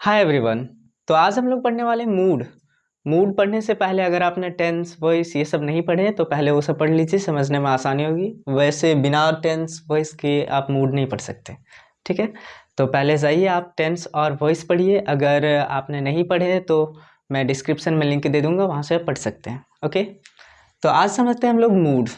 Hi everyone तो आज हम लोग पढ़ने वाले मूड मूड पढ़ने से पहले अगर आपने टेंस वॉइस ये सब नहीं पढ़े तो पहले वो सब पढ़ लीजिए, समझने में आसानी होगी. वैसे बिना टेंस वॉइस के आप मूड नहीं पढ़ सकते. ठीक है? तो पहले जाइए आप टेंस और वॉइस पढ़िए. अगर आपने नहीं पढ़े तो मैं डिस्क्रिप्शन में लिंक दे दूँगा, वहाँ से पढ़ सकते हैं. ओके तो आज समझते हैं हम लोग मूड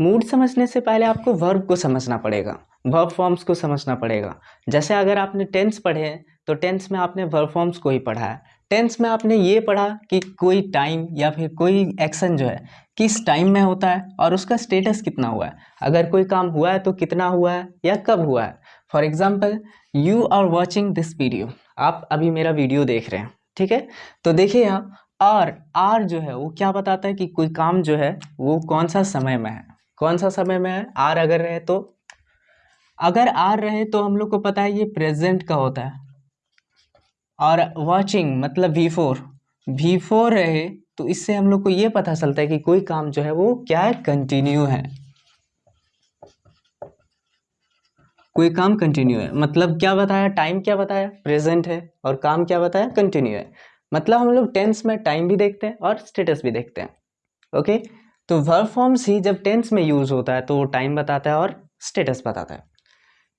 मूड समझने से पहले आपको वर्ब को समझना पड़ेगा. वर्ब फॉर्म्स को समझना पड़ेगा. जैसे अगर आपने टेंस पढ़े तो टेंस में आपने वर्ब फॉर्म्स को ही पढ़ा है। टेंस में आपने ये पढ़ा कि कोई टाइम या फिर कोई एक्शन जो है, किस टाइम में होता है और उसका स्टेटस कितना हुआ है। अगर कोई काम हुआ है तो कितना हुआ है या कब हुआ है। For example you are watching this video आप अभी मेरा वीडियो देख रहे हैं, ठीक है? तो देखिए यहाँ आर आर जो है, वो क्या बताता है कि कोई काम जो है, वो कौन सा समय में है? कौन सा समय में है? आर अगर रहे तो? अगर आर रहे तो हम लोग को पता है ये प्रेजेंट का होता है। और वॉचिंग मतलब वी फोर वी फोर रहे तो इससे हम लोग को ये पता चलता है कि कोई काम जो है वो क्या है कंटिन्यू है। कोई काम कंटिन्यू है। मतलब क्या बताया? टाइम क्या बताया? प्रेजेंट है। और काम क्या बताया? कंटिन्यू है। मतलब हम लोग टेंस में टाइम भी देखते हैं और स्टेटस भी देखते हैं। ओके तो वर्ब फॉर्म्स ही जब टेंस में यूज़ होता है तो वो टाइम बताता है और स्टेटस बताता है।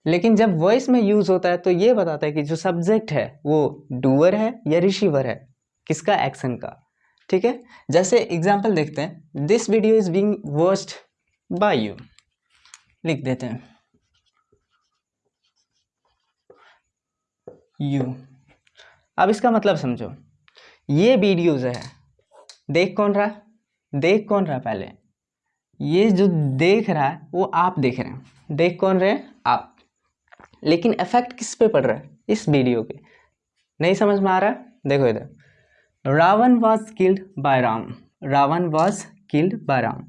लेकिन जब वॉइस में यूज़ होता है तो ये बताता है कि जो सब्जेक्ट है, वो डूअर है या रिसीवर है? किसका एक्शन का? ठीक है? जैसे एग्ज़ाम्पल देखते हैं। This video is being watched by you लिख देते हैं। यू अब इसका मतलब समझो। ये वीडियोज़ है। देख कौन रहा? देख कौन रहा पहले? ये जो देख रहा है, वो आप देख रहे हैं। देख कौन रहे हैं? आप। लेकिन इफ़ेक्ट किस पे पड़ रहा है? इस वीडियो के नहीं समझ में आ रहा? देखो इधर। Ravan was killed by Ram Ravan was killed by Ram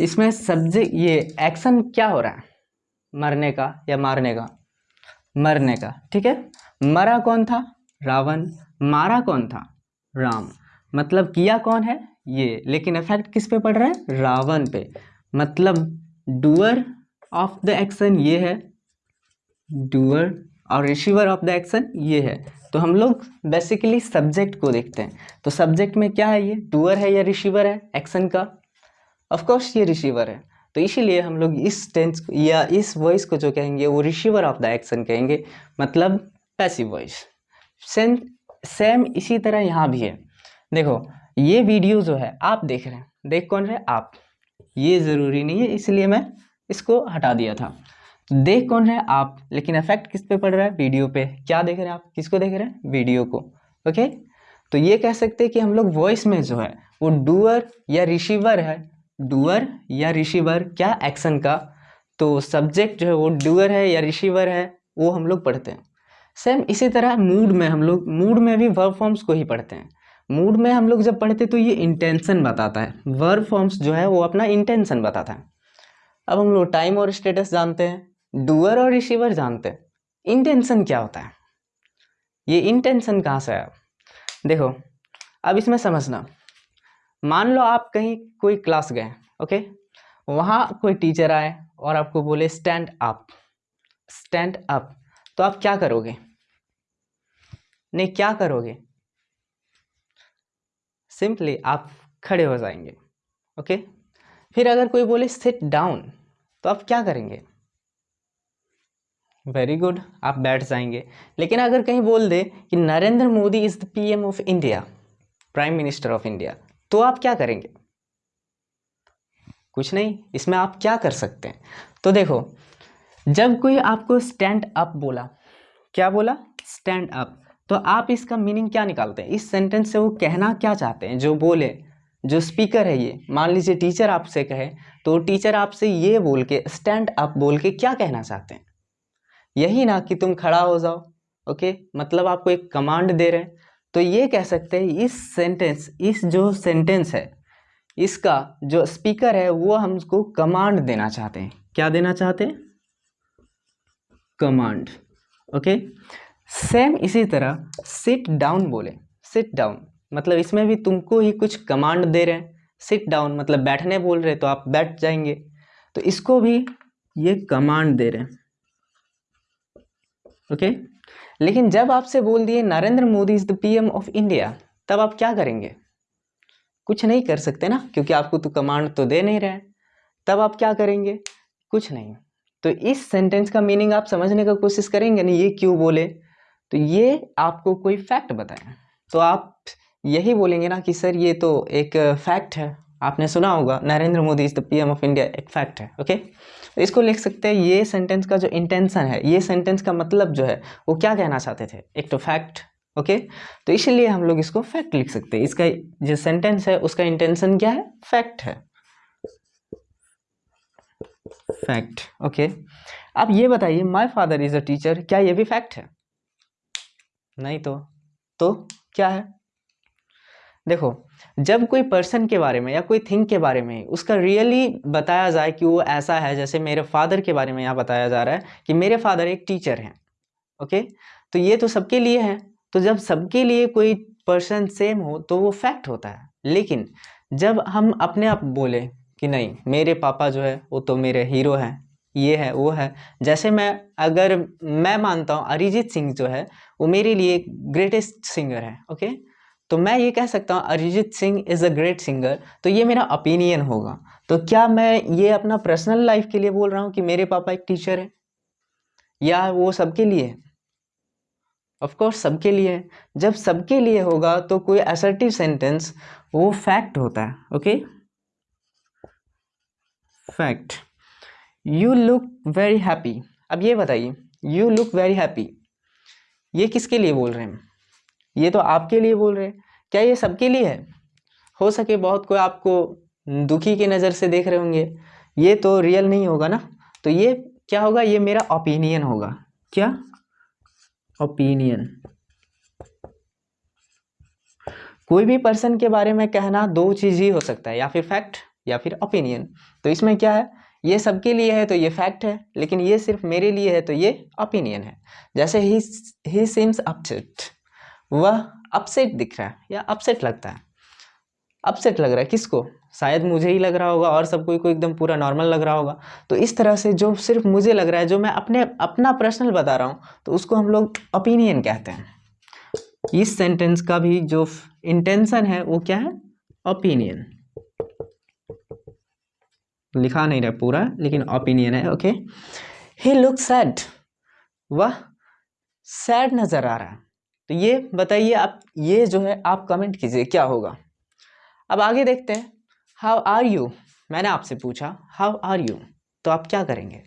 इसमें सब्जेक्ट ये एक्शन क्या हो रहा है? मरने का या मारने का? मरने का। ठीक है? मरा कौन था? रावण मारा कौन था? राम मतलब किया कौन है? ये। लेकिन इफ़ेक्ट किस पे पड़ रहा है? रावण पे। मतलब डूअर ऑफ़ द एक्शन ये है। डूअर और रिसीवर ऑफ़ द एक्शन ये है। तो हम लोग बेसिकली सब्जेक्ट को देखते हैं। तो सब्जेक्ट में क्या है ये? डूअर है या रिसीवर है? एक्शन का। ऑफ़ कोर्स ये रिसीवर है। तो इसीलिए हम लोग इस टेंस या इस वॉइस को जो कहेंगे, वो रिसीवर ऑफ़ द एक्शन कहेंगे। मतलब पैसिव वॉइस सेम सेम इसी तरह यहाँ भी है। देखो, ये वीडियो जो है, आप देख रहे हैं। देख कौन रहे? आप। ये ज़रूरी नहीं है, इसलिए मैं इसको हटा दिया था। देख कौन रहे हैं आप, लेकिन इफ़ेक्ट किस पे पड़ रहा है? वीडियो पे। क्या देख रहे हैं आप? किसको देख रहे हैं? वीडियो को। ओके तो ये कह सकते हैं कि हम लोग वॉइस में जो है, वो डूअर या रिसीवर है। डूअर या रिसीवर क्या एक्शन का? तो सब्जेक्ट जो है, वो डूअर है या रिसीवर है, वो हम लोग पढ़ते हैं। सेम इसी तरह मूड में हम लोग मूड में भी वर्ब फॉर्म्स को ही पढ़ते हैं। मूड में हम लोग जब पढ़ते तो ये इंटेंशन बताता है। वर्ब फॉर्म्स जो है, वो अपना इंटेंशन बताता है। अब हम लोग टाइम और स्टेटस जानते हैं। डूअर और रिसीवर जानते हैं। इंटेंशन क्या होता है? ये इंटेंशन कहाँ से आया? देखो, अब इसमें समझना। मान लो आप कहीं कोई क्लास गए, ओके? वहाँ कोई टीचर आए और आपको बोले स्टैंड अप स्टैंड अप तो आप क्या करोगे? नहीं, क्या करोगे? सिंपली आप खड़े हो जाएँगे, ओके? फिर अगर कोई बोले सिट डाउन तो आप क्या करेंगे? वेरी गुड आप बैठ जाएँगे। लेकिन अगर कहीं बोल दे कि Narendra Modi is the PM of India prime minister of India तो आप क्या करेंगे? कुछ नहीं, इसमें आप क्या कर सकते हैं? तो देखो, जब कोई आपको स्टैंड अप बोला, क्या बोला? स्टैंड अप तो आप इसका मीनिंग क्या निकालते हैं? इस सेंटेंस से वो कहना क्या चाहते हैं? जो बोले, जो स्पीकर है ये, मान लीजिए टीचर आपसे कहे तो टीचर आपसे ये बोल के स्टैंड अप बोल के क्या कहना चाहते हैं? यही ना कि तुम खड़ा हो जाओ, ओके? मतलब आपको एक कमांड दे रहे हैं। तो ये कह सकते हैं, इस सेंटेंस इस जो सेंटेंस है, इसका जो स्पीकर है, वो हमको कमांड देना चाहते हैं। क्या देना चाहते हैं? Command okay? सेम इसी तरह सिट डाउन बोले। सिट डाउन मतलब इसमें भी तुमको ही कुछ कमांड दे रहे हैं। सिट डाउन मतलब बैठने बोल रहे तो आप बैठ जाएँगे। तो इसको भी ये कमांड दे रहे हैं। ओके लेकिन जब आपसे बोल दिए, Narendra Modi is the PM of India तब आप क्या करेंगे? कुछ नहीं कर सकते ना, क्योंकि आपको तो कमांड तो दे नहीं रहे तब आप क्या करेंगे? कुछ नहीं। तो इस सेंटेंस का मीनिंग आप समझने का कोशिश करेंगे ना, ये क्यों बोले? तो ये आपको कोई फैक्ट बताए। तो आप यही बोलेंगे ना कि सर, ये तो एक फैक्ट है। आपने सुना होगा, Narendra Modi is the PM of India एक फैक्ट है ओके तो इसको लिख सकते हैं, ये सेंटेंस का जो इंटेंशन है, ये सेंटेंस का मतलब जो है, वो क्या कहना चाहते थे? एक तो फैक्ट ओके तो इसलिए हम लोग इसको फैक्ट लिख सकते हैं। इसका जो सेंटेंस है, उसका इंटेंशन क्या है? फैक्ट है। फैक्ट ओके अब ये बताइए my father is a teacher क्या ये भी फैक्ट है? नहीं तो तो क्या है? देखो जब कोई पर्सन के बारे में या कोई थिंग के बारे में उसका रियली बताया जाए कि वो ऐसा है, जैसे मेरे फादर के बारे में यहाँ बताया जा रहा है कि मेरे फादर एक टीचर हैं ओके तो ये तो सबके लिए है। तो जब सबके लिए कोई पर्सन सेम हो तो वो फैक्ट होता है। लेकिन जब हम अपने आप बोले कि नहीं, मेरे पापा जो है, वो तो मेरे हीरो हैं, ये है, वो है, जैसे मैं, अगर मैं मानता हूँ अरिजीत सिंह जो है, वो मेरे लिए ग्रेटेस्ट सिंगर है ओके तो मैं ये कह सकता हूँ, Arijit Singh is a great singer तो ये मेरा ओपिनियन होगा। तो क्या मैं ये अपना पर्सनल लाइफ के लिए बोल रहा हूँ कि मेरे पापा एक टीचर है? या वो सबके लिए? है ऑफ़ कोर्स सबके लिए। जब सबके लिए होगा तो कोई असर्टिव सेंटेंस वो फैक्ट होता है okay fact you look very happy अब ये बताइए यू लुक वेरी हैप्पी ये किसके लिए बोल रहे हैं? ये तो आपके लिए बोल रहे हैं। क्या ये सबके लिए है? हो सके बहुत कोई आपको दुखी की नज़र से देख रहे होंगे। ये तो रियल नहीं होगा ना? तो ये क्या होगा? ये मेरा ओपिनियन होगा। क्या? ओपिनियन कोई भी पर्सन के बारे में कहना दो चीज़ ही हो सकता है, या फिर फैक्ट या फिर ओपिनियन तो इसमें क्या है? ये सबके लिए है तो ये फैक्ट है, लेकिन ये सिर्फ़ मेरे लिए है तो ये ओपिनियन है। जैसे ही ही सीम्स अपसेट वह अपसेट दिख रहा है या अपसेट लगता है। अपसेट लग रहा है किसको? शायद मुझे ही लग रहा होगा और सब कोई को एकदम पूरा नॉर्मल लग रहा होगा। तो इस तरह से जो सिर्फ़ मुझे लग रहा है, जो मैं अपने, अपना पर्सनल बता रहा हूँ तो उसको हम लोग ओपिनियन कहते हैं। इस सेंटेंस का भी जो इंटेंशन है, वो क्या है? ओपिनियन लिखा नहीं रहा पूरा, लेकिन ओपिनियन है ओके ही लुक सैड वह सैड नज़र आ रहा है। तो ये बताइए आप, ये जो है, आप कमेंट कीजिए, क्या होगा? अब आगे देखते हैं। हाउ आर यू मैंने आपसे पूछा हाउ आर यू तो आप क्या करेंगे?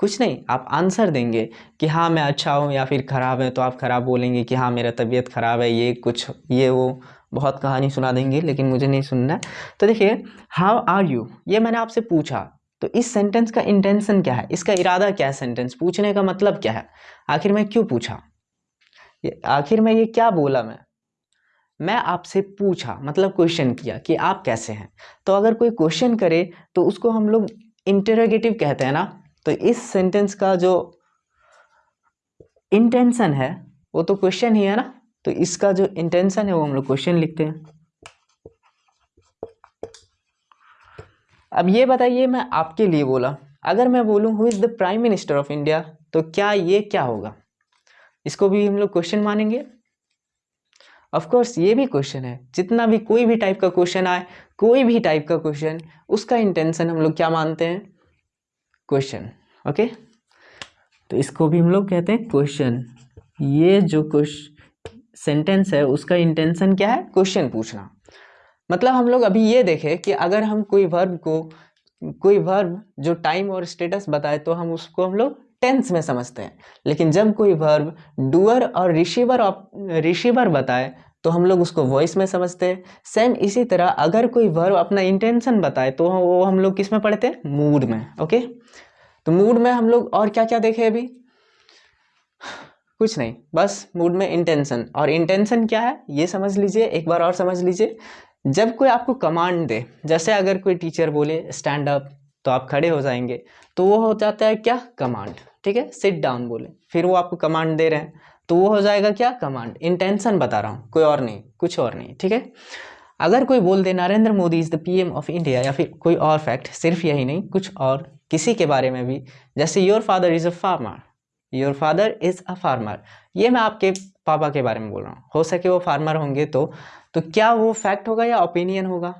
कुछ नहीं, आप आंसर देंगे कि हाँ मैं अच्छा हूँ या फिर ख़राब है तो आप ख़राब बोलेंगे कि हाँ मेरा तबीयत ख़राब है, ये कुछ, ये वो बहुत कहानी सुना देंगे, लेकिन मुझे नहीं सुनना तो देखिए हाउ आर यू ये मैंने आपसे पूछा तो इस सेंटेंस का इंटेंशन क्या है? इसका इरादा क्या है सेंटेंस पूछने का मतलब क्या है? आखिर मैं क्यों पूछा? आखिर में ये क्या बोला मैं? मैं आपसे पूछा मतलब क्वेश्चन किया कि आप कैसे हैं? तो अगर कोई क्वेश्चन करे तो उसको हम लोग इंटरोगेटिव कहते हैं ना? तो इस सेंटेंस का जो इंटेंशन है, वो तो क्वेश्चन ही है ना? तो इसका जो इंटेंशन है, वो हम लोग क्वेश्चन लिखते हैं। अब ये बताइए, मैं आपके लिए बोला, अगर मैं बोलूँ who is the prime minister of India तो क्या ये क्या होगा? इसको भी हम लोग क्वेश्चन मानेंगे? ऑफ़ कोर्स ये भी क्वेश्चन है। जितना भी कोई भी टाइप का क्वेश्चन आए, कोई भी टाइप का क्वेश्चन उसका इंटेंशन हम लोग क्या मानते हैं? क्वेश्चन ओके तो इसको भी हम लोग कहते हैं क्वेश्चन ये जो क्वेश्चन सेंटेंस है, उसका इंटेंशन क्या है? क्वेश्चन पूछना। मतलब हम लोग अभी ये देखें कि अगर हम कोई वर्ब को, कोई वर्ब जो टाइम और स्टेटस बताए तो हम उसको हम लोग टेंस में समझते हैं। लेकिन जब कोई वर्ब डूअर और रिसीवर रिसीवर बताए तो हम लोग उसको वॉइस में समझते हैं। सेम इसी तरह अगर कोई वर्ब अपना इंटेंशन बताए तो वो हम लोग किसमें पढ़ते हैं? मूड में ओके तो मूड में हम लोग और क्या क्या देखे अभी? कुछ नहीं, बस मूड में इंटेंशन और इंटेंशन क्या है? ये समझ लीजिए, एक बार और समझ लीजिए। जब कोई आपको कमांड दे, जैसे अगर कोई टीचर बोले स्टैंड अप तो आप खड़े हो जाएँगे। तो वो हो जाता है क्या? कमांड ठीक है? सिट डाउन बोले। फिर वो आपको कमांड दे रहे हैं। तो वो हो जाएगा क्या? कमांड इंटेंशन बता रहा हूँ। कोई और नहीं, कुछ और नहीं, ठीक है? अगर कोई बोल दे, Narendra Modi is the PM of India या फिर कोई और फैक्ट सिर्फ़ यही नहीं, कुछ और, किसी के बारे में भी। जैसे your father is a farmer your father is a farmer ये मैं आपके पापा के बारे में बोल रहा हूँ। हो सके वो फार्मर होंगे तो। तो क्या वो फैक्ट होगा या ओपिनियन होगा?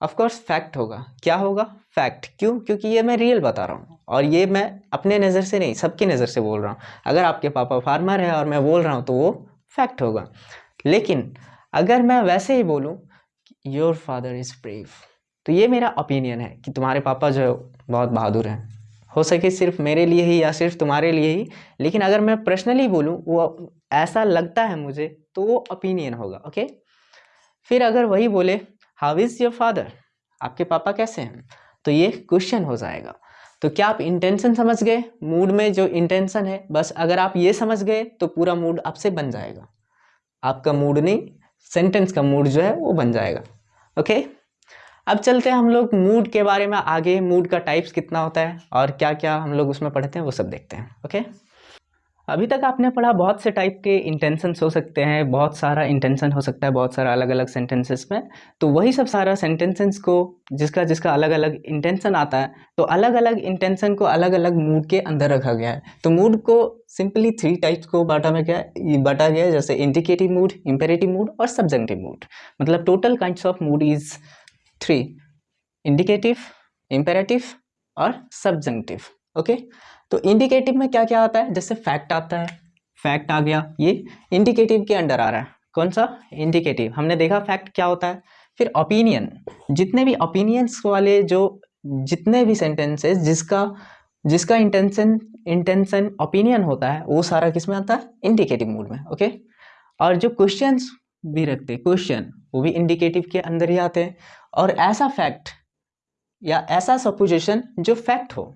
ऑफकोर्स फैक्ट होगा। क्या होगा? फैक्ट क्यों? क्योंकि ये मैं रियल बता रहा हूँ। और ये मैं अपने नज़र से नहीं, सबकी नज़र से बोल रहा हूँ। अगर आपके पापा फार्मर है और मैं बोल रहा हूँ तो वो फैक्ट होगा। लेकिन अगर मैं वैसे ही बोलूँ योर फादर इज़ ब्रेव तो ये मेरा ओपिनियन है कि तुम्हारे पापा जो बहुत बहादुर हैं। हो सके सिर्फ़ मेरे लिए ही या सिर्फ़ तुम्हारे लिए ही, लेकिन अगर मैं पर्सनली बोलूँ, वो ऐसा लगता है मुझे तो वो ओपिनियन होगा ओके फिर अगर वही बोले हाउ इज़ योर फादर आपके पापा कैसे हैं? तो ये क्वेश्चन हो जाएगा। तो क्या आप इंटेंशन समझ गए? मूड में जो इंटेंशन है, बस अगर आप ये समझ गए तो पूरा मूड आपसे बन जाएगा। आपका मूड नहीं सेंटेंस का मूड जो है, वो बन जाएगा। ओके अब चलते हैं हम लोग मूड के बारे में आगे। मूड का टाइप्स कितना होता है और क्या क्या हम लोग उसमें पढ़ते हैं, वो सब देखते हैं। ओके अभी तक आपने पढ़ा बहुत से टाइप के इंटेंशंस हो सकते हैं, बहुत सारा इंटेंशन हो सकता है, बहुत सारा अलग अलग सेंटेंसेस में। तो वही सब सारा सेंटेंसेस को, जिसका जिसका अलग अलग इंटेंशन आता है तो अलग अलग इंटेंशन को अलग अलग मूड के अंदर रखा गया है। तो मूड को सिंपली थ्री टाइप्स को बांटा में क्या बांटा गया है, जैसे इंडिकेटिव मूड इम्पेरेटिव मूड और सब्जेक्टिव मूड मतलब total kinds of mood is three indicative imperative और सब्जेक्टिव ओके तो इंडिकेटिव में क्या क्या आता है? जैसे फैक्ट आता है। फैक्ट आ गया। ये इंडिकेटिव के अंडर आ रहा है। कौन सा? इंडिकेटिव हमने देखा फैक्ट क्या होता है? फिर ओपिनियन जितने भी ओपिनियंस वाले जो जितने भी सेंटेंसेस जिसका जिसका इंटेंशन इंटेंशन ओपिनियन होता है, वो सारा किसमें आता है? इंडिकेटिव मूड में ओके और जो क्वेश्चंस भी रखते हैं क्वेश्चन वो भी इंडिकेटिव के अंदर ही आते हैं। और ऐसा फैक्ट या ऐसा सपोजिशन जो फैक्ट हो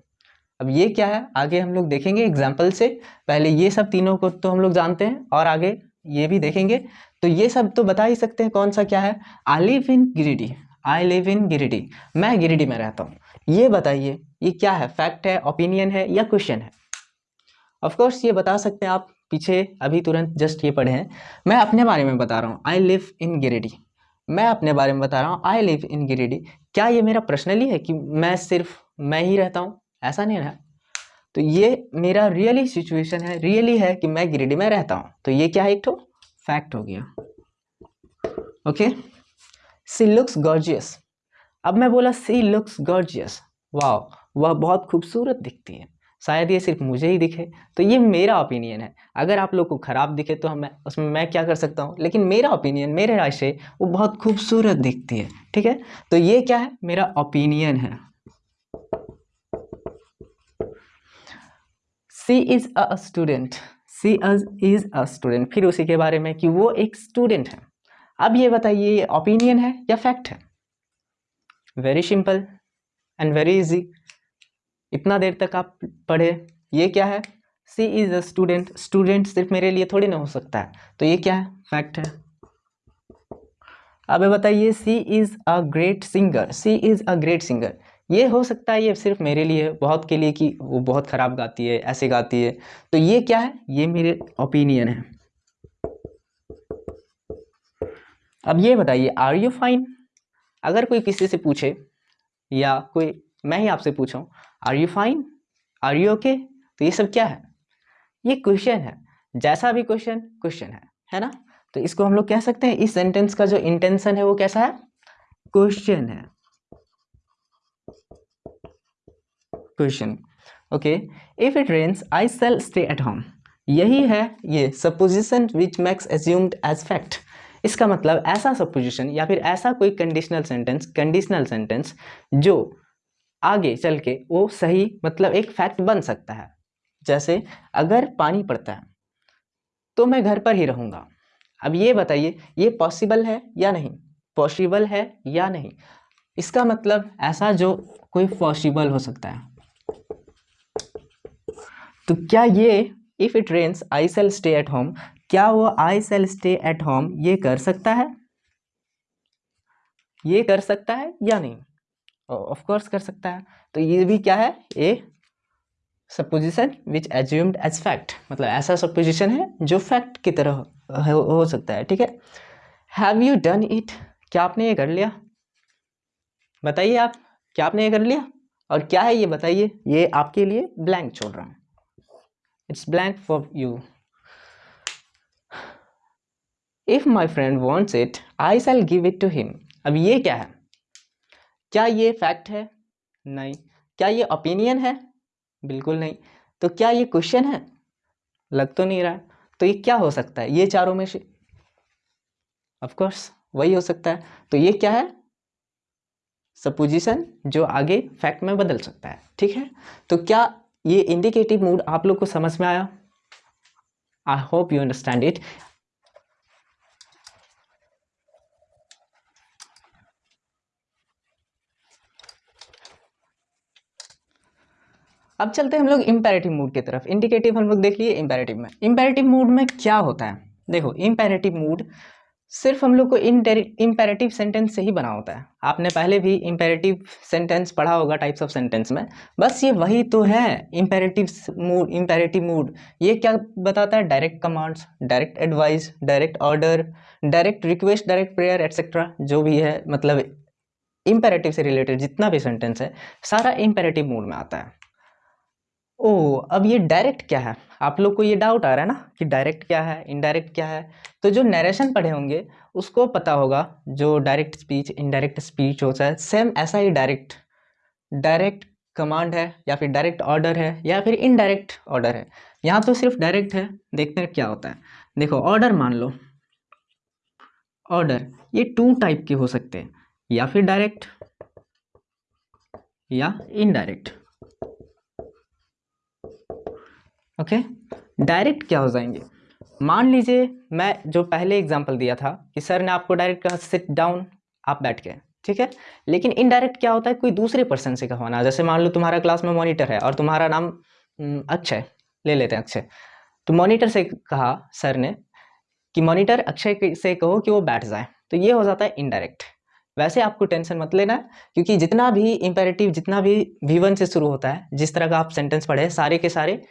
अब ये क्या है? आगे हम लोग देखेंगे एग्ज़ाम्पल से। पहले ये सब तीनों को तो हम लोग जानते हैं, और आगे ये भी देखेंगे। तो ये सब तो बता ही सकते हैं कौन सा क्या है। I live in Giridih I live in Giridih मैं गिरिडी में रहता हूँ। ये बताइए, ये क्या है? फैक्ट है ओपिनियन है, या क्वेश्चन है? ऑफकोर्स ये बता सकते हैं आप। पीछे अभी तुरंत जस्ट ये पढ़े हैं। मैं अपने बारे में बता रहा हूँ। आई लिव इन गिरिडी मैं अपने बारे में बता रहा हूँ। आई लिव इन गिरिडी क्या ये मेरा पर्सनली है कि मैं सिर्फ़, मैं ही रहता हूँ? ऐसा नहीं रहा। तो ये मेरा रियली सिचुएशन है रियली है कि मैं गिरिडी में रहता हूँ। तो ये क्या है एक तो फैक्ट हो गया। ओके सी लुक्स गॉर्जियस अब मैं बोला सी लुक्स गॉर्जियस वाह वह बहुत खूबसूरत दिखती है। शायद ये सिर्फ़ मुझे ही दिखे। तो ये मेरा ओपिनियन है। अगर आप लोग को ख़राब दिखे तो हमें, उसमें मैं क्या कर सकता हूँ? लेकिन मेरा ओपिनियन मेरे राय से वो बहुत खूबसूरत दिखती है। ठीक है? तो ये क्या है? मेरा ओपिनियन है। She is a student, she is a student. फिर उसी के बारे में कि वो एक स्टूडेंट है। अब ये बताइए, ये ओपिनियन है या फैक्ट है? Very simple and very easy इतना देर तक आप पढ़े, ये क्या है? She is a student student सिर्फ़ मेरे लिए थोड़ी ना हो सकता है। तो ये क्या है? फैक्ट है। अब बताइए, she is a great singer, she is a great singer. ये हो सकता है ये सिर्फ़ मेरे लिए, बहुत के लिए कि वो बहुत ख़राब गाती है, ऐसे गाती है। तो ये क्या है? ये मेरे ओपिनियन है। अब ये बताइए आर यू फाइन अगर कोई किसी से पूछे, या कोई, मैं ही आपसे पूछूँ are you fine are you okay तो ये सब क्या है? ये क्वेश्चन है। जैसा भी क्वेश्चन क्वेश्चन है। है ना? तो इसको हम लोग कह सकते हैं, इस सेंटेंस का जो इंटेंशन है वो कैसा है? क्वेश्चन है। Question okay if it rains I shall stay at home यही है ये supposition which makes assumed as fact इसका मतलब ऐसा सपोजिशन या फिर ऐसा कोई कंडीशनल सेंटेंस कंडीशनल सेंटेंस जो आगे चल के वो सही मतलब एक फैक्ट बन सकता है। जैसे, अगर पानी पड़ता है तो मैं घर पर ही रहूँगा। अब ये बताइए, ये पॉसिबल है या नहीं? पॉसिबल है या नहीं? इसका मतलब ऐसा जो कोई पॉसिबल हो सकता है। तो क्या ये if it rains I shall stay at home क्या वो I shall stay at home ये कर सकता है? ये कर सकता है या नहीं? ऑफ़ कोर्स कर सकता है। तो ये भी क्या है? A supposition which assumed as fact मतलब ऐसा सपोजिशन है जो फैक्ट की तरह हो, हो सकता है ठीक है? हैव यू डन इट क्या आपने ये कर लिया? बताइए आप क्या आपने ये कर लिया? और क्या है ये बताइए? ये आपके लिए ब्लैंक छोड़ रहा हूँ। It's blank for you if my friend wants it I shall give it to him अब ये क्या है? क्या ये फैक्ट है? नहीं. क्या ये ओपिनियन है? बिल्कुल नहीं. तो क्या ये क्वेश्चन है? लग तो नहीं रहा. तो ये क्या हो सकता है? ये चारों में से ऑफ़ कोर्स वही हो सकता है. तो ये क्या है? सपोजिशन जो आगे फैक्ट में बदल सकता है. ठीक है? तो क्या ये इंडिकेटिव मूड आप लोग को समझ में आया? I hope you understand it अब चलते हैं हम लोग इम्पेरेटिव मूड की तरफ़। इंडिकेटिव हम लोग देख लिए इम्पेरेटिव में। इम्पेरेटिव मूड में क्या होता है? देखो इम्पेरेटिव मूड सिर्फ़ हम लोग को इन इम्पेरेटिव सेंटेंस से ही बना होता है। आपने पहले भी इम्पेरेटिव सेंटेंस पढ़ा होगा टाइप्स ऑफ़ सेंटेंस में। बस ये वही तो है इम्पेरेटिव मूड इम्पेरेटिव मूड ये क्या बताता है? Direct commands direct advice direct order direct request direct prayer etcetera जो भी है मतलब इम्पेरेटिव से रिलेटेड जितना भी सेंटेंस है, सारा इम्पेरेटिव मूड में आता है। ओ अब ये डायरेक्ट क्या है? आप लोग को ये डाउट आ रहा है ना कि डायरेक्ट क्या है इनडायरेक्ट क्या है? तो जो नरेशन पढ़े होंगे, उसको पता होगा जो डायरेक्ट स्पीच इनडायरेक्ट स्पीच होता है सेम ऐसा ही डायरेक्ट डायरेक्ट कमांड है या फिर डायरेक्ट ऑर्डर है या फिर इनडायरेक्ट ऑर्डर है। यहाँ तो सिर्फ़ डायरेक्ट है, देखते हैं क्या होता है। देखो ऑर्डर मान लो। ऑर्डर ये टू टाइप के हो सकते हैं, या फिर डायरेक्ट या इनडायरेक्ट ओके डायरेक्ट क्या हो जाएँगे? मान लीजिए मैं जो पहले एग्जांपल दिया था कि सर ने आपको डायरेक्ट कहा सिट डाउन आप बैठ गए। ठीक है? लेकिन इनडायरेक्ट क्या होता है? कोई दूसरे पर्सन से कहवाना जैसे मान लो तुम्हारा क्लास में मॉनिटर है और तुम्हारा नाम अक्षय, ले लेते हैं अक्षय। तो मॉनिटर से कहा सर ने कि मॉनिटर अक्षय से कहो कि वो बैठ जाए। तो ये हो जाता है इनडायरेक्ट वैसे आपको टेंशन मत लेना, क्योंकि जितना भी इंपेरेटिव जितना भी वी से शुरू होता है, जिस तरह का आप सेंटेंस पढ़े, सारे के सारे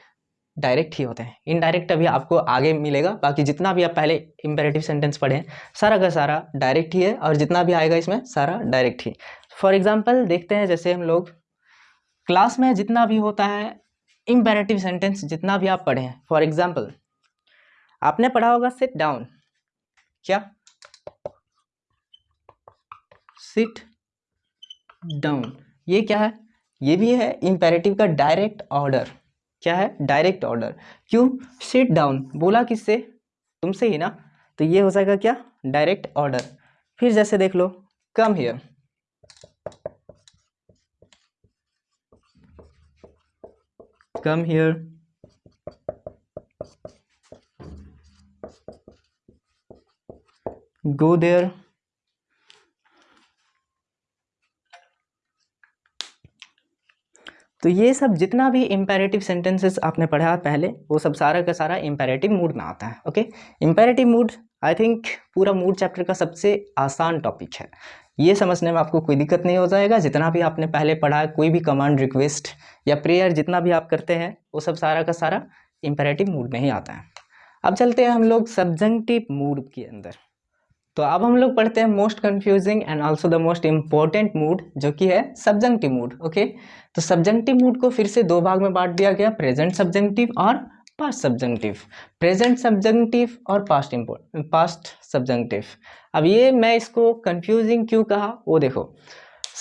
डायरेक्ट ही होते हैं। इनडायरेक्ट अभी आपको आगे मिलेगा, बाकी जितना भी आप पहले इम्पेरेटिव सेंटेंस पढ़े सारा का सारा डायरेक्ट ही है और जितना भी आएगा इसमें सारा डायरेक्ट ही। फॉर एग्ज़ाम्पल देखते हैं जैसे हम लोग क्लास में जितना भी होता है इम्पेरेटिव सेंटेंस जितना भी आप पढ़े हैं। फॉर एग्ज़ाम्पल आपने पढ़ा होगा सिट डाउन क्या? सिट डाउन ये क्या है? ये भी है इम्पेरेटिव का डायरेक्ट ऑर्डर क्या है? डायरेक्ट ऑर्डर क्यों? सिट डाउन बोला किससे? तुमसे ही ना? तो ये हो जाएगा क्या? डायरेक्ट ऑर्डर फिर जैसे देख लो. Come here come here go there तो ये सब जितना भी इम्पेरेटिव सेंटेंसेस आपने पढ़ा पहले, वो सब सारा का सारा इम्पेरेटिव मूड में आता है okay imperative mood I think पूरा मूड चैप्टर का सबसे आसान टॉपिक है। ये समझने में आपको कोई दिक्कत नहीं हो जाएगा। जितना भी आपने पहले पढ़ा है कोई भी कमांड रिक्वेस्ट या प्रेयर जितना भी आप करते हैं, वो सब सारा का सारा इम्पेरेटिव मूड में ही आता है। अब चलते हैं हम लोग सब्जेंटिव मूड के अंदर। तो अब हम लोग पढ़ते हैं most confusing and also the most important mood जो कि है सब्जेंटिव मूड ओके तो सब्जेंटिव मूड को फिर से दो भाग में बांट दिया गया प्रेजेंट सब्जेंटिव और पास्ट सब्जेंटिव प्रेजेंट सब्जेंटिव और पास्ट पास्ट सब्जेंटिव अब ये मैं इसको कंफ्यूजिंग क्यों कहा? वो देखो।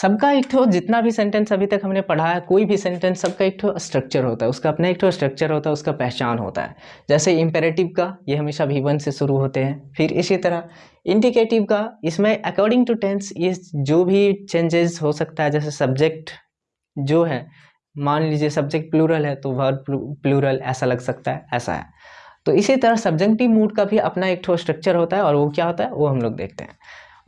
सबका एक ठो, जितना भी सेंटेंस अभी तक हमने पढ़ा है, कोई भी सेंटेंस सबका एक ठो स्ट्रक्चर होता है। उसका अपना एक ठो स्ट्रक्चर होता है, उसका पहचान होता है। जैसे इम्पेरेटिव का, ये हमेशा भी वन से शुरू होते हैं। फिर इसी तरह इंडिकेटिव का, इसमें अकॉर्डिंग टू टेंस ये जो भी चेंजेस हो सकता है, जैसे सब्जेक्ट जो है, मान लीजिए सब्जेक्ट प्लूरल है तो वर्ब प्लूरल ऐसा लग सकता है, ऐसा है। तो इसी तरह सब्जेक्टिव मूड का भी अपना एक ठो स्ट्रक्चर होता है, और वो क्या होता है, वो हम लोग देखते हैं।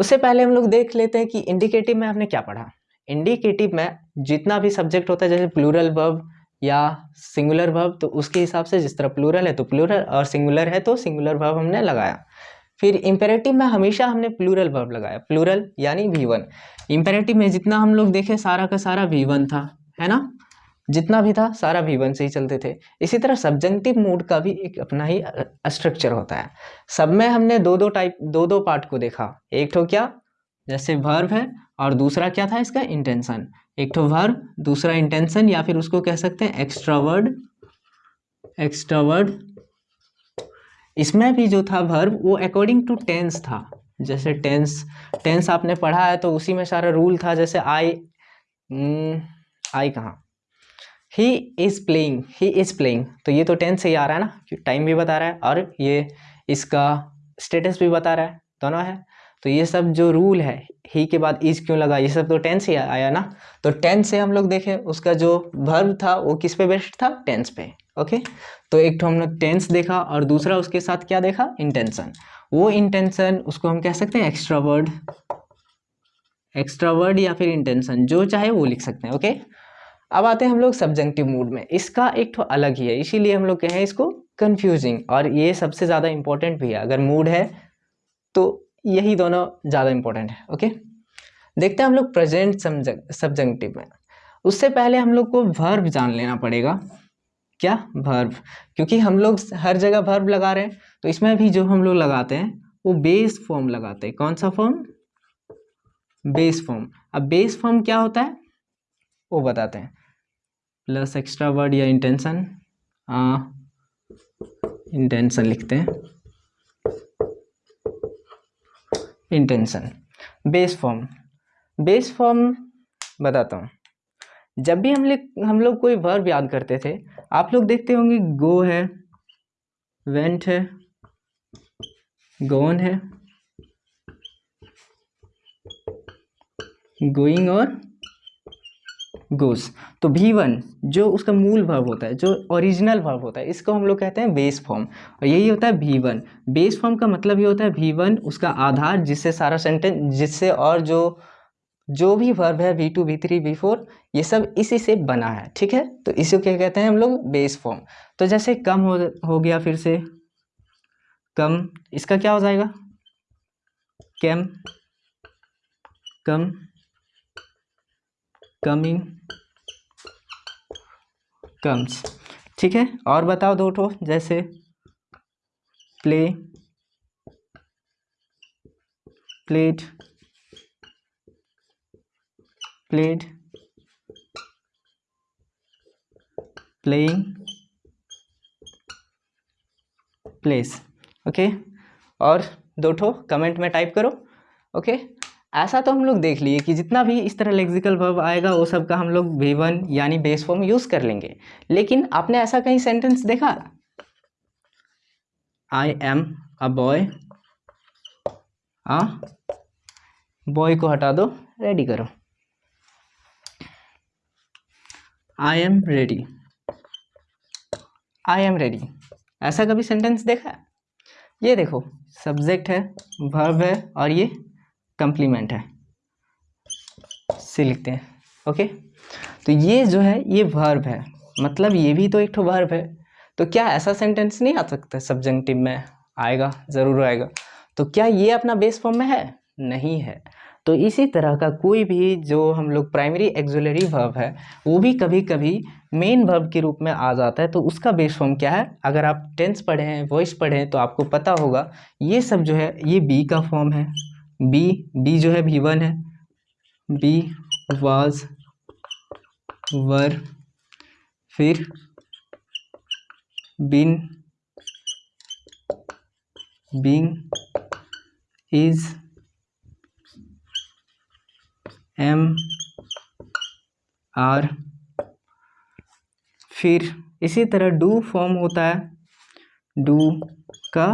उससे पहले हम लोग देख लेते हैं कि इंडिकेटिव में आपने क्या पढ़ा? इंडिकेटिव में जितना भी सब्जेक्ट होता है, जैसे प्लूरल वर्ब या सिंगुलर वर्ब तो उसके हिसाब से जिस तरह प्लूरल है तो प्लूरल और सिंगुलर है तो सिंगुलर वर्ब हमने लगाया। फिर इम्पेरेटिव में हमेशा हमने प्लूरल वर्ब लगाया। प्लूरल यानी वी वन इम्पेरेटिव में जितना हम लोग देखे, सारा का सारा वी वन था, है ना? जितना भी था, सारा भी वन से ही चलते थे। इसी तरह सब्जेंटिव मूड का भी एक अपना ही स्ट्रक्चर होता है। सब में हमने दो दो टाइप दो दो पार्ट को देखा। एक तो क्या? जैसे वर्ब है, और दूसरा क्या था इसका? इंटेंशन एक तो वर्ब दूसरा इंटेंशन या फिर उसको कह सकते हैं एक्स्ट्रा वर्ड एक्स्ट्रावर्ड इसमें भी जो था वर्ब वो अकॉर्डिंग टू टेंस था। जैसे टेंस टेंस आपने पढ़ा है तो उसी में सारा रूल था, जैसे आई आई कहाँ? He is playing he is playing तो ये तो टेंस से ही आ रहा है ना टाइम भी बता रहा है और ये इसका स्टेटस भी बता रहा है, दोनों है। तो ये सब जो रूल है ही के बाद इज़ क्यों लगा, ये सब तो टेंस ही आया ना। तो टेंस से हम लोग देखें, उसका जो वर्ब था, वो किस पे बेस्ट था? टेंस पे ओके तो एक तो हम लोग टेंस देखा और दूसरा उसके साथ क्या देखा? इंटेंशन वो इंटेंशन उसको हम कह सकते हैं एक्स्ट्रा वर्ड एक्स्ट्रा वर्ड या फिर इंटेंशन जो चाहे वो लिख सकते हैं ओके अब आते हैं हम लोग सब्जेक्टिव मूड में। इसका एक तो अलग ही है, इसीलिए हम लोग कहें इसको कंफ्यूजिंग और ये सबसे ज़्यादा इंपॉर्टेंट भी है, अगर मूड है तो यही दोनों ज़्यादा इंपॉर्टेंट है ओके देखते हैं हम लोग प्रेजेंट सब्जेक्टिव में। उससे पहले हम लोग को वर्ब जान लेना पड़ेगा। क्या? वर्ब क्योंकि हम लोग हर जगह वर्ब लगा रहे हैं तो इसमें भी जो हम लोग लगाते हैं, वो बेस फॉर्म लगाते हैं। कौन सा फॉर्म बेस फॉर्म अब बेस फॉर्म क्या होता है? वो बताते हैं। प्लस एक्स्ट्रा वर्ड या इंटेंशन इंटेंशन लिखते हैं। Intention base form base form बताता हूँ। जब भी हम लोग हम लोग कोई वर्ब याद करते थे, आप लोग देखते होंगे गो है वेंट है गोन है। गोइंग और गोस तो भी वन जो उसका मूल वर्ब होता है, जो ओरिजिनल वर्ब होता है, इसको हम लोग कहते हैं बेस फॉर्म और यही होता है भी वन बेस फॉर्म का मतलब ये होता है भी वन उसका आधार, जिससे सारा सेंटेंस जिससे और जो जो भी वर्ब है V two V three V four ये सब इसी से बना है, ठीक है? तो इसी क्या कहते हैं हम लोग? बेस फॉर्म तो जैसे कम हो हो गया फिर से, कम, इसका क्या हो जाएगा? कैम कम कमिंग कम्स ठीक है? और बताओ दो ठो, जैसे play played played playing plays okay और दो ठो कमेंट में टाइप करो। ओके ऐसा तो हम लोग देख लिए कि जितना भी इस तरह लेक्सिकल वर्ब आएगा, वो सब का हम लोग वी वन यानी बेस फॉर्म यूज़ कर लेंगे। लेकिन आपने ऐसा कहीं सेंटेंस देखा? आई एम अ बॉय आ? बॉय को हटा दो रेडी करो। I am ready I am ready ऐसा कभी सेंटेंस देखा? है ये देखो सब्जेक्ट है वर्ब है, और ये कंप्लीमेंट है। से लिखते हैं ओके तो ये जो है, ये वर्ब है। मतलब ये भी तो एक ठो वर्ब है। तो क्या ऐसा सेंटेंस नहीं आ सकता? सब्जेंटिव में आएगा, ज़रूर आएगा। तो क्या ये अपना बेस फॉर्म में है? नहीं है। तो इसी तरह का कोई भी जो हम लोग प्राइमरी एक्जुलरी वर्ब है, वो भी कभी कभी मेन वर्ब के रूप में आ जाता है। तो उसका बेस फॉर्म क्या है? अगर आप टेंस पढ़े हैं वॉइस पढ़े हैं तो आपको पता होगा, ये सब जो है, ये बी का फॉर्म है। बी बी जो है भी वन है. बी वाज वर फिर been being is am are फिर इसी तरह डू फॉर्म होता है. डू का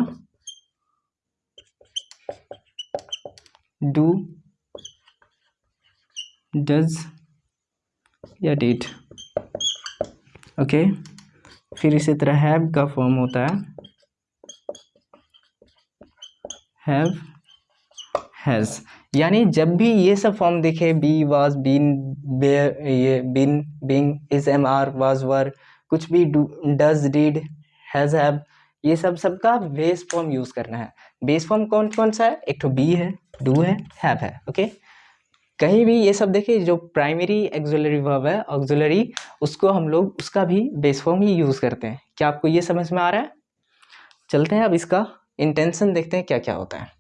डू, डज या डिड। ओके, फिर इसी तरह हैव का फॉर्म होता है। हैव हैज़ यानी जब भी ये सब फॉर्म दिखे बी वाज बीन बेयर ये been being is am are was were कुछ भी डज डीड हैज़ हैव ये सब, सबका बेस फॉर्म यूज़ करना है। बेस फॉर्म कौन कौन सा है? एक तो बी है। डू है हैव है ओके कहीं भी ये सब देखिए जो प्राइमरी एक्जुलरी वर्ब है ऑक्जुलरी उसको हम लोग, उसका भी बेस फॉर्म ही यूज़ करते हैं। क्या आपको ये समझ में आ रहा है? चलते हैं अब इसका इंटेंशन देखते हैं क्या क्या होता है।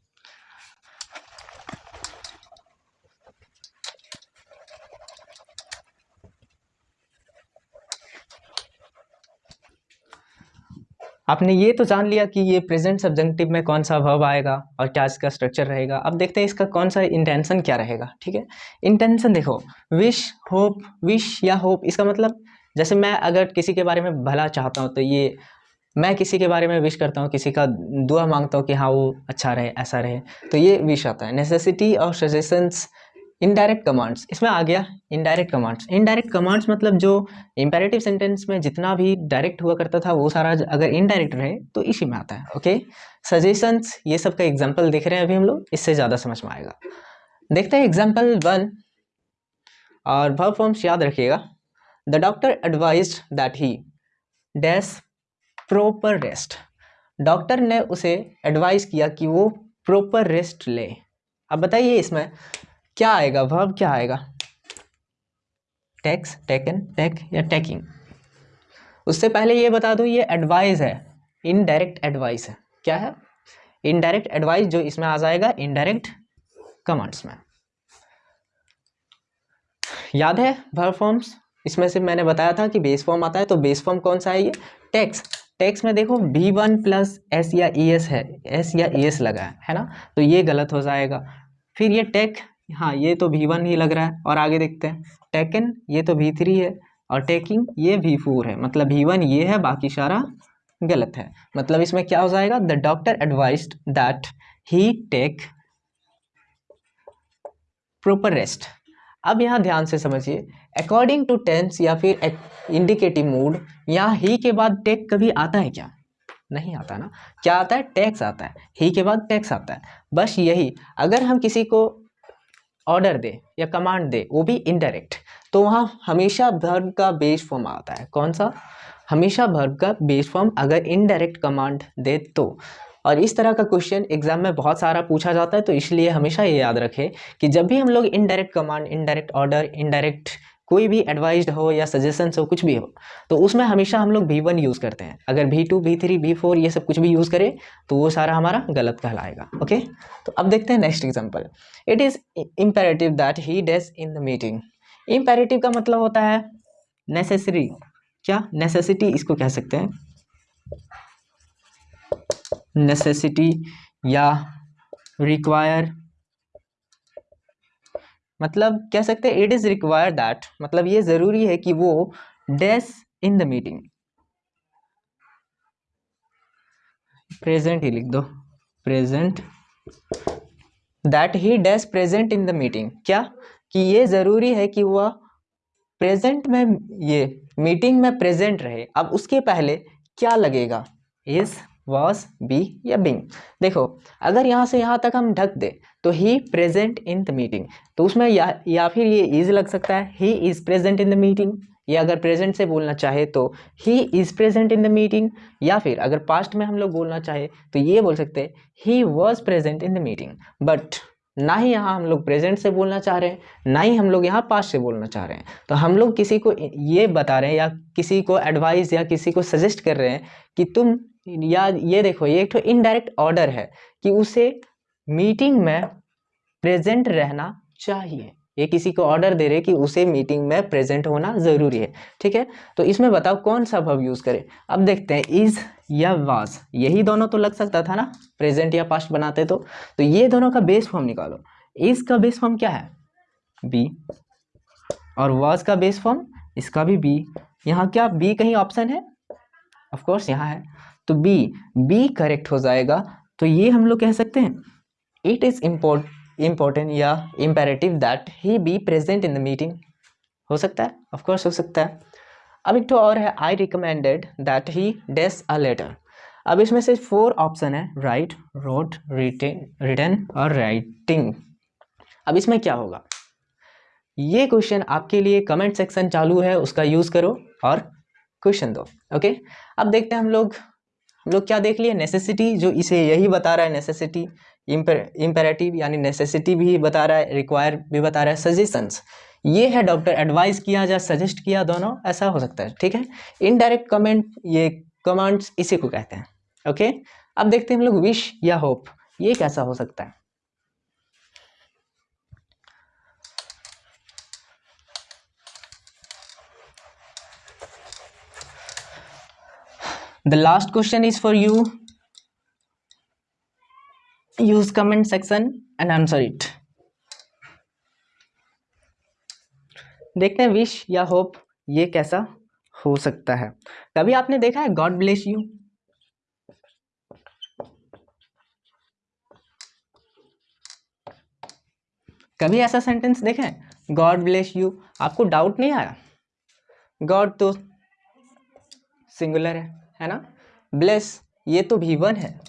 आपने ये तो जान लिया कि ये प्रेजेंट सब्जेक्टिव में कौन सा वर्ब आएगा और क्या इसका स्ट्रक्चर रहेगा। अब देखते हैं इसका कौन सा इंटेंशन क्या रहेगा, ठीक है? इंटेंशन देखो विश होप विश या होप इसका मतलब जैसे मैं अगर किसी के बारे में भला चाहता हूँ तो ये मैं किसी के बारे में विश करता हूँ, किसी का दुआ माँगता हूँ कि हाँ वो अच्छा रहे, ऐसा रहे तो ये विश आता है। नेसेसिटी और सजेशंस इनडायरेक्ट कमांड्स इसमें आ गया इनडायरेक्ट कमांड्स इनडायरेक्ट कमांड्स मतलब जो इंपेरेटिव सेंटेंस में जितना भी डायरेक्ट हुआ करता था, वो सारा अगर इनडायरेक्ट रहे तो इसी में आता है ओके सजेशंस ये सब का एग्ज़ाम्पल देख रहे हैं अभी हम लोग, इससे ज़्यादा समझ में आएगा। देखते हैं एग्ज़ाम्पल वन और वर्ब फॉर्म्स याद रखिएगा। The doctor advise that he dash proper rest doctor ने उसे एडवाइस किया कि वो प्रॉपर रेस्ट ले। अब बताइए इसमें क्या आएगा? वर्ब क्या आएगा? टैक्स टेकन टेक या टेकिंग उससे पहले ये बता दूँ, ये एडवाइस है। इनडायरेक्ट एडवाइस है। क्या है? इनडायरेक्ट एडवाइस जो इसमें आ जाएगा इनडायरेक्ट कमांड्स में। याद है वर्ब फॉर्म्स इसमें से मैंने बताया था कि बेस फॉर्म आता है तो बेस फॉर्म कौन सा है ये? टेक्स टेक्स में देखो बी वन प्लस एस या ई एस है। एस या ई एस लगा है है ना? तो ये गलत हो जाएगा। फिर ये टेक हाँ ये तो वी वन ही लग रहा है, और आगे देखते हैं। टेकन ये तो वी थ्री है, और टेकिंग ये वी फोर है। मतलब वी वन ये है, बाकी सारा गलत है। मतलब इसमें क्या हो जाएगा? The doctor advise that he take proper rest अब यहाँ ध्यान से समझिए। अकॉर्डिंग टू टेंस या फिर इंडिकेटिव मूड यहाँ ही के बाद टेक कभी आता है क्या? नहीं आता ना। क्या आता है? टैक्स आता है। ही के बाद टैक्स आता है। बस यही। अगर हम किसी को ऑर्डर दे या कमांड दे, वो भी इनडायरेक्ट तो वहाँ हमेशा भर्ग का बेस फॉर्म आता है. कौन सा? हमेशा भर्ग का बेस फॉर्म अगर इनडायरेक्ट कमांड दे तो. और इस तरह का क्वेश्चन एग्ज़ाम में बहुत सारा पूछा जाता है तो इसलिए हमेशा ये याद रखें कि जब भी हम लोग indirect command indirect order indirect कोई भी एडवाइज हो या सजेशन हो, कुछ भी हो तो उसमें हमेशा हम लोग वी वन यूज़ करते हैं। अगर V two V three V four ये सब कुछ भी यूज़ करें तो वो सारा हमारा गलत कहलाएगा ओके तो अब देखते हैं next example it is imperative that he does in the meeting imperative का मतलब होता है नेसेसरी क्या? नेसेसिटी इसको कह सकते हैं। नेसेसिटी या रिक्वायर मतलब कह सकते हैं इट इज़ रिक्वायर दैट मतलब ये ज़रूरी है कि वो does in the meeting present ही लिख दो। Present that he does present in the meeting क्या? कि ये ज़रूरी है कि वह प्रेजेंट में, ये मीटिंग में प्रेजेंट रहे। अब उसके पहले क्या लगेगा? इज़ वॉज़ बी या बिंग देखो, अगर यहाँ से यहाँ तक हम ढक दे तो he present in the meeting तो उसमें या या फिर ये इज़ लग सकता है he is present in the meeting या अगर प्रेजेंट से बोलना चाहे तो he is present in the meeting या फिर अगर पास्ट में हम लोग बोलना चाहे तो ये बोल सकते हैं he was present in the meeting but ना ही यहाँ हम लोग प्रेजेंट से बोलना चाह रहे हैं, ना ही हम लोग यहाँ पास्ट से बोलना चाह रहे हैं. तो हम लोग किसी को ये बता रहे हैं या किसी को एडवाइस या किसी को सजेस्ट कर रहे हैं कि तुम या ये देखो, ये एक तो इनडायरेक्ट ऑर्डर है कि उसे मीटिंग में प्रेजेंट रहना चाहिए। ये किसी को ऑर्डर दे रहे कि उसे मीटिंग में प्रेजेंट होना ज़रूरी है, ठीक है? तो इसमें बताओ कौन सा वर्ब यूज़ करें। अब देखते हैं इज़ या वाज यही दोनों तो लग सकता था ना प्रेजेंट या पास्ट बनाते तो। तो ये दोनों का बेस फॉर्म निकालो। इज़ का बेस फॉर्म क्या है? बी और वाज का बेस फॉर्म इसका भी बी यहाँ क्या बी कहीं ऑप्शन है? ऑफकोर्स यहाँ है। तो बी बी करेक्ट हो जाएगा। तो ये हम लोग कह सकते हैं इट इज़ इम्पोर्ट इम्पोर्टेंट या imperative that he be present in the meeting हो सकता है? ऑफकोर्स हो सकता है। अब एक तो और है I recommended that he does a letter अब इसमें से फोर ऑप्शन है राइट रोड रिटर्न और राइटिंग अब इसमें क्या होगा? ये क्वेश्चन आपके लिए कमेंट सेक्शन चालू है, उसका यूज़ करो और क्वेश्चन दो ओके अब देखते हैं हम लोग हम लोग क्या देख लिए? नेसेसिटी जो इसे यही बता रहा है नेसेसिटी इम्पेरेटिव यानी नेसेसिटी भी बता रहा है रिक्वायर भी बता रहा है सजेशंस ये है डॉक्टर एडवाइस किया या सजेस्ट किया दोनों, ऐसा हो सकता है, ठीक है? इनडायरेक्ट कमेंट ये कमांड्स इसी को कहते हैं ओके अब देखते हैं हम लोग विश या होप ये कैसा हो सकता है? The last question is for you use comment section and answer it देखते हैं विश या होप ये कैसा हो सकता है। कभी आपने देखा है? गॉड ब्लेस यू कभी ऐसा सेंटेंस देखें गॉड ब्लेस यू आपको डाउट नहीं आया? गॉड तो सिंगुलर है है ना? ब्लेस ये तो भी वन है।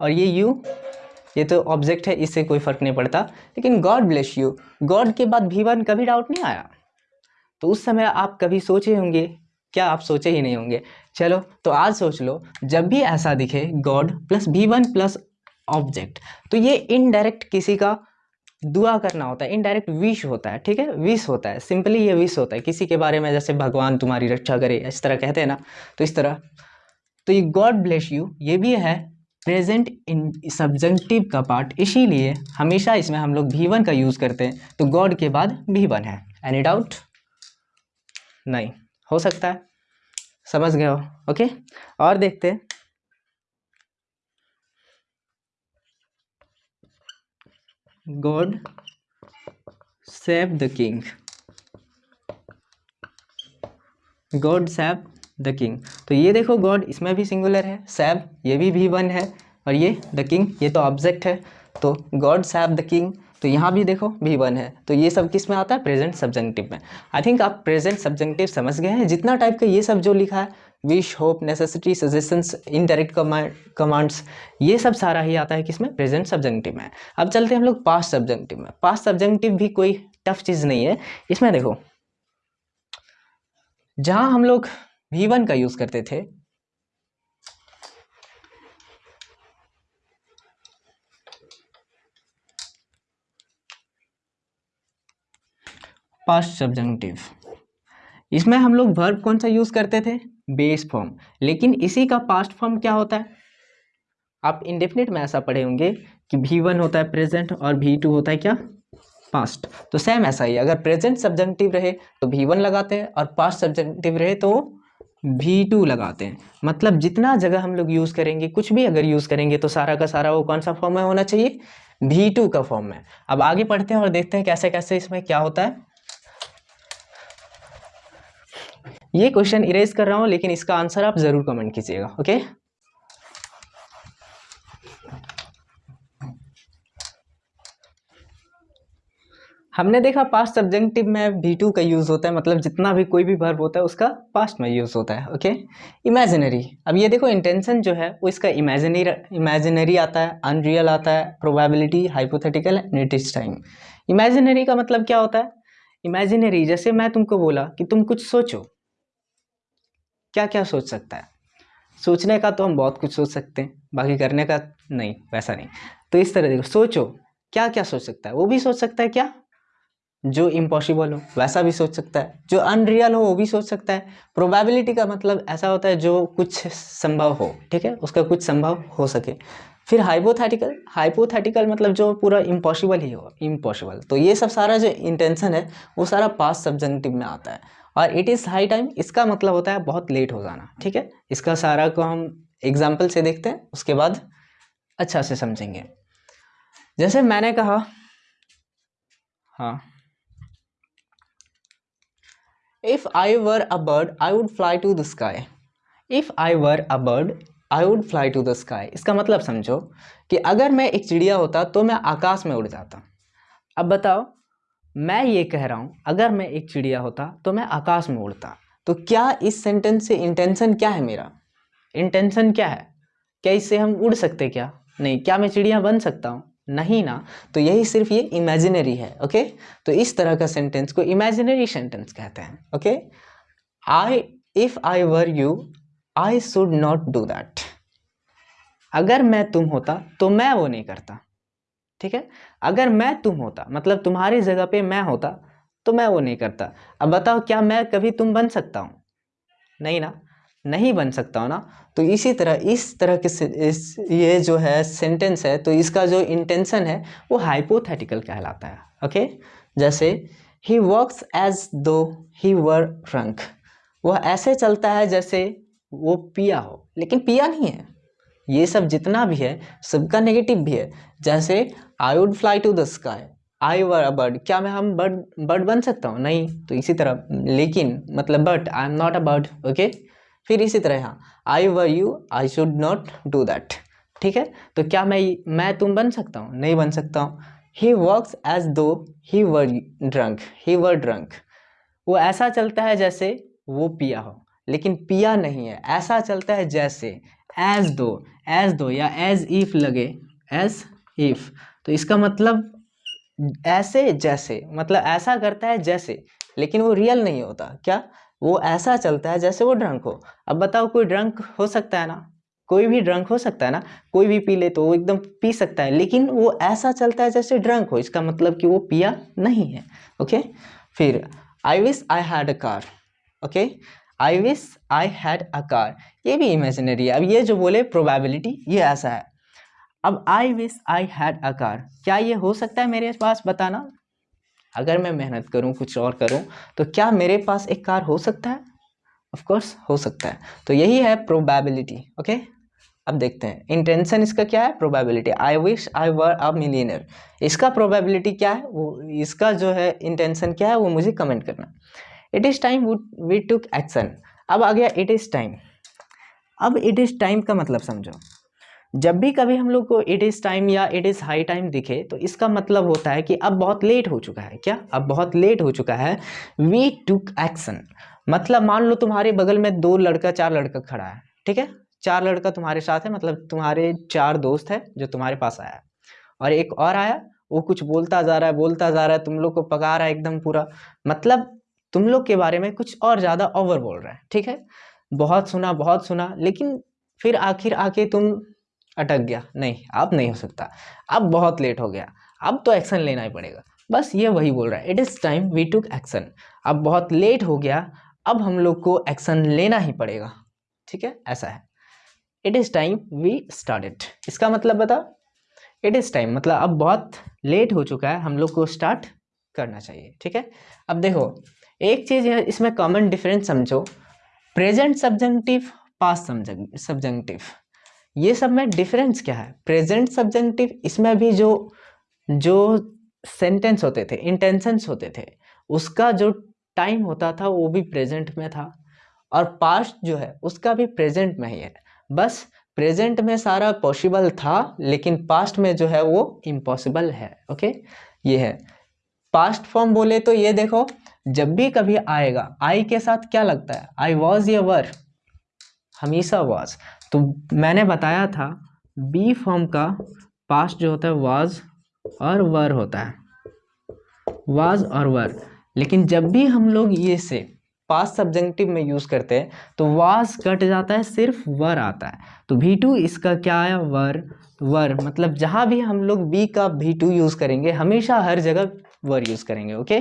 और ये यू ये तो ऑब्जेक्ट है, इससे कोई फ़र्क नहीं पड़ता। लेकिन गॉड ब्लेस यू गॉड के बाद भी वन कभी डाउट नहीं आया? तो उस समय आप कभी सोचे होंगे? क्या आप सोचे ही नहीं होंगे? चलो तो आज सोच लो, जब भी ऐसा दिखे God plus V one plus object तो ये इनडायरेक्ट किसी का दुआ करना होता है इनडायरेक्ट विश होता है, ठीक है? विश होता है सिंपली ये विश होता है। किसी के बारे में, जैसे भगवान तुम्हारी रक्षा करे, इस तरह कहते हैं ना तो इस तरह। तो ये गॉड ब्लेस यू ये भी है प्रेजेंट इन सब्जेक्टिव का पार्ट, इसीलिए हमेशा इसमें हम लोग भी वन का यूज़ करते हैं। तो गॉड के बाद भी वन है। एनी डाउट नहीं। हो सकता है। समझ गए हो? ओके और देखते हैं। God save the king. God save the king. तो ये देखो गॉड, इसमें भी सिंगुलर है, सैब, ये भी भी वन है, और ये द किंग, ये तो ऑब्जेक्ट है। तो गॉड, सैब, द किंग तो यहाँ भी देखो भी वन है। तो ये सब किसमें आता है? प्रेजेंट सब्जेंटिव में। आई थिंक आप प्रेजेंट सब्जेंटिव समझ गए हैं, जितना टाइप का ये सब जो लिखा है, wish, hope, necessity, suggestions, indirect commands, ये सब सारा ही आता है किसमें प्रेजेंट सब्जेंटिव में। अब चलते हैं हम लोग पास्ट सब्जेंटिव में। पास्ट सब्जेंटिव भी कोई टफ चीज़ नहीं है। इसमें देखो, जहाँ हम लोग वी वन का यूज़ करते थे। पास्ट सब्जेंटिव इसमें हम लोग वर्ब कौन सा यूज़ करते थे? बेस फॉर्म लेकिन इसी का पास्ट फॉर्म क्या होता है? आप इंडेफिनिट में ऐसा पढ़े होंगे कि भी वन होता है प्रेजेंट और भी टू होता है क्या? पास्ट तो सेम ऐसा ही अगर प्रेजेंट सब्जेंटिव रहे तो भी वन लगाते हैं और पास्ट सब्जेंटिव रहे तो भी टू लगाते हैं। मतलब जितना जगह हम लोग यूज़ करेंगे, कुछ भी अगर यूज़ करेंगे तो सारा का सारा वो कौन सा फॉर्म में होना चाहिए? भी टू का फॉर्म में। अब आगे पढ़ते हैं और देखते हैं कैसे कैसे इसमें क्या होता है। ये क्वेश्चन इरेज कर रहा हूँ, लेकिन इसका आंसर आप ज़रूर कमेंट कीजिएगा ओके हमने देखा पास्ट सब्जेक्टिव में भी टू का यूज़ होता है मतलब जितना भी कोई भी वर्ब होता है, उसका पास्ट में यूज़ होता है ओके इमेजिनरी अब ये देखो इंटेंशन जो है, वो इसका इमेजिनरी इमेजिनरी आता है अनरियल आता है प्रोबेबिलिटी हाइपोथेटिकल एंड नेटिस टाइम इमेजिनरी का मतलब क्या होता है? इमेजिनरी जैसे मैं तुमको बोला कि तुम कुछ सोचो। क्या क्या सोच सकता है? सोचने का तो हम बहुत कुछ सोच सकते हैं, बाकी करने का नहीं, वैसा नहीं। तो इस तरह देखो, सोचो, क्या क्या सोच सकता है? वो भी सोच सकता है क्या? जो इम्पॉसिबल हो, वैसा भी सोच सकता है। जो अनरियल हो, वो भी सोच सकता है। प्रोबेबिलिटी का मतलब ऐसा होता है जो कुछ संभव हो, ठीक है? उसका कुछ संभव हो सके। फिर हाइपोथेटिकल हाइपोथेटिकल मतलब जो पूरा इम्पॉसिबल ही हो इम्पॉसिबल तो ये सब सारा जो इंटेंशन है, वो सारा पास सब्जेक्टिव में आता है। और इट इज़ हाई टाइम इसका मतलब होता है बहुत लेट हो जाना, ठीक है? इसका सारा को हम एग्ज़ाम्पल से देखते हैं, उसके बाद अच्छा से समझेंगे। जैसे मैंने कहा हाँ। If I were a bird, I would fly to the sky. If I were a bird, I would fly to the sky. इसका मतलब समझो कि अगर मैं एक चिड़िया होता तो मैं आकाश में उड़ जाता। अब बताओ मैं ये कह रहा हूँ अगर मैं एक चिड़िया होता तो मैं आकाश में उड़ता। तो क्या इस सेंटेंस से इंटेंशन क्या है मेरा? इंटेंशन क्या है? क्या इससे हम उड़ सकते क्या? नहीं क्या मैं चिड़िया बन सकता हूँ? नहीं ना? तो यही सिर्फ़ ये इमेजिनरी है ओके तो इस तरह का सेंटेंस को इमेजिनरी सेंटेंस कहते हैं okay I if I were you I should not do that अगर मैं तुम होता तो मैं वो नहीं करता, ठीक है? अगर मैं तुम होता मतलब तुम्हारी जगह पे मैं होता तो मैं वो नहीं करता। अब बताओ, क्या मैं कभी तुम बन सकता हूँ? नहीं ना? नहीं बन सकता हो ना तो इसी तरह, इस तरह के इस, ये जो है सेंटेंस है तो इसका जो इंटेंशन है, वो हाइपोथेटिकल कहलाता है ओके जैसे ही वर्क्स एज दो ही वर ड्रंक वह ऐसे चलता है जैसे वो पिया हो, लेकिन पिया नहीं है। ये सब जितना भी है, सबका नेगेटिव भी है। जैसे I would fly to the sky I were a bird क्या मैं हम बर्ड बर्ड बन सकता हूँ? नहीं तो इसी तरह, लेकिन मतलब but I am not a bird okay फिर इसी तरह यहाँ I were you I should not do that ठीक है? तो क्या मैं मैं तुम बन सकता हूँ? नहीं बन सकता हूँ। ही वर्क्स एज दो ही वर ड्रंक ही वर ड्रंक वो ऐसा चलता है जैसे वो पिया हो। लेकिन पिया नहीं है। ऐसा चलता है जैसे एज दो एज दो या एज इफ़ लगे एज इफ़ तो इसका मतलब ऐसे, जैसे मतलब ऐसा करता है जैसे, लेकिन वो रियल नहीं होता। क्या? वो ऐसा चलता है जैसे वो ड्रंक हो। अब बताओ, कोई ड्रंक हो सकता है ना? कोई भी ड्रंक हो सकता है ना? कोई भी पी ले तो वो एकदम पी सकता है, लेकिन वो ऐसा चलता है जैसे ड्रंक हो। इसका मतलब कि वो पिया नहीं है ओके फिर I wish I had a car okay I wish I had a car ये भी इमेजिनरी है। अब ये जो बोले प्रोबेबिलिटी ये ऐसा है। अब I wish I had a car क्या ये हो सकता है मेरे पास बताना? अगर मैं मेहनत करूँ, कुछ और करूँ तो क्या मेरे पास एक कार हो सकता है? ऑफ़ कोर्स हो सकता है। तो यही है प्रोबेबिलिटी ओके अब देखते हैं। इंटेंशन इसका क्या है? Probability I wish I were a millionaire इसका प्रोबेबिलिटी क्या है? वो, इसका जो है इंटेंशन क्या है? वो मुझे कमेंट करना। It is time we took action अब आ गया इट इज़ टाइम अब इट इज़ टाइम का मतलब समझो। जब भी कभी हम लोग को इट इज़ टाइम या इट इज़ हाई टाइम दिखे तो इसका मतलब होता है कि अब बहुत लेट हो चुका है। क्या? अब बहुत लेट हो चुका है। वी टुक एक्शन मतलब मान लो तुम्हारे बगल में दो लड़का, चार लड़का खड़ा है, ठीक है? चार लड़का तुम्हारे साथ है मतलब तुम्हारे चार दोस्त है जो तुम्हारे पास आया और एक और आया, वो कुछ बोलता जा रहा है, बोलता जा रहा है, तुम लोग को पका रहा है एकदम पूरा। मतलब तुम लोग के बारे में कुछ और ज़्यादा ओवर बोल रहा है, ठीक है? बहुत सुना बहुत सुना, लेकिन फिर आखिर आके तुम अटक गया। नहीं, अब नहीं हो सकता। अब बहुत लेट हो गया। अब तो एक्शन लेना ही पड़ेगा। बस ये वही बोल रहा है। It is time we took action अब बहुत लेट हो गया। अब हम लोग को एक्शन लेना ही पड़ेगा। ठीक है? ऐसा है। It is time we started इसका मतलब बता इट इज़ टाइम मतलब अब बहुत लेट हो चुका है। हम लोग को स्टार्ट करना चाहिए। ठीक है? अब देखो, एक चीज़ इसमें कॉमन डिफरेंस समझो। प्रेजेंट सब्जेंटिव पास सब्जेंटिव ये सब में डिफरेंस क्या है? प्रेजेंट सब्जेंटिव इसमें भी जो जो सेंटेंस होते थे इंटेंशंस होते थे, उसका जो टाइम होता था, वो भी प्रेजेंट में था। और पास्ट जो है, उसका भी प्रेजेंट में ही है। बस प्रेजेंट में सारा पॉसिबल था, लेकिन पास्ट में जो है, वो इम्पॉसिबल है ओके ये है। पास्ट फॉर्म बोले तो ये देखो, जब भी कभी आएगा आई के साथ क्या लगता है? आई वॉज़ ये वर हमेशा वॉज़ तो मैंने बताया था बी फॉर्म का पास्ट जो होता है वाज और वर होता है। वाज और वर लेकिन जब भी हम लोग ये से पास्ट सब्जेक्टिव में यूज़ करते हैं तो वाज कट जाता है, सिर्फ़ वर आता है। तो भी टू इसका क्या है? वर वर मतलब जहाँ भी हम लोग बी का भी टू यूज़ करेंगे, हमेशा हर जगह वर यूज़ करेंगे ओके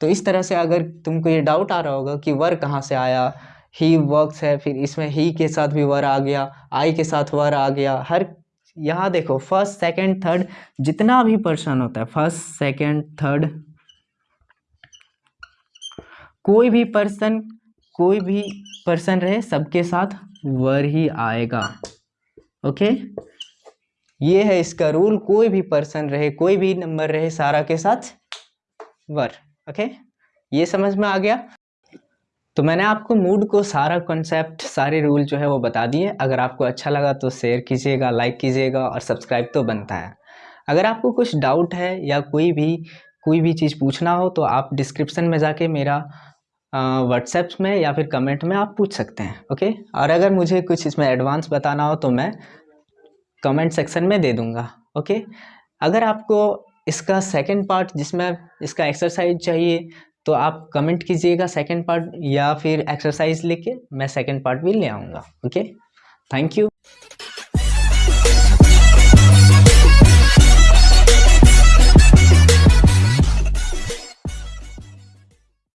तो इस तरह से अगर तुमको ये डाउट आ रहा होगा कि वर कहाँ से आया ही वर्क्स है, फिर इसमें ही के साथ भी वर आ गया आई के साथ वर आ गया। हर, यहाँ देखो फ़र्स्ट सेकंड थर्ड जितना भी पर्सन होता है फ़र्स्ट सेकंड थर्ड कोई भी पर्सन कोई भी पर्सन रहे, सबके साथ वर ही आएगा। ओके ये है इसका रूल कोई भी पर्सन रहे, कोई भी नंबर रहे, सारा के साथ वर। ओके ये समझ में आ गया? तो मैंने आपको मूड को सारा कॉन्सेप्ट सारे रूल जो है वो बता दिए। अगर आपको अच्छा लगा तो शेयर कीजिएगा लाइक कीजिएगा और सब्सक्राइब तो बनता है। अगर आपको कुछ डाउट है या कोई भी कोई भी चीज़ पूछना हो तो आप डिस्क्रिप्शन में जाके मेरा व्हाट्सएप में या फिर कमेंट में आप पूछ सकते हैं ओके और अगर मुझे कुछ इसमें एडवांस बताना हो तो मैं कमेंट सेक्शन में दे दूँगा ओके अगर आपको इसका सेकेंड पार्ट जिसमें, इसका एक्सरसाइज चाहिए तो आप कमेंट कीजिएगा सेकंड पार्ट या फिर एक्सरसाइज लेके, मैं सेकंड पार्ट भी ले आऊँगा ओके थैंक यू